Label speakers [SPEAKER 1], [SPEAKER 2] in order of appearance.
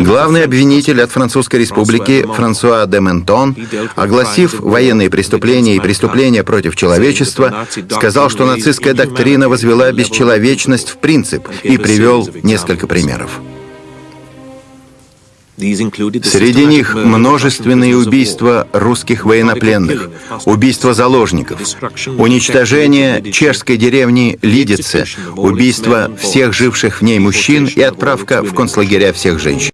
[SPEAKER 1] Главный обвинитель от Французской Республики Франсуа де Ментон, огласив военные преступления и преступления против человечества, сказал, что нацистская доктрина возвела бесчеловечность в принцип и привел несколько примеров. Среди них множественные убийства русских военнопленных, убийства заложников, уничтожение чешской деревни Лидице, убийство всех живших в ней мужчин и отправка в концлагеря всех женщин.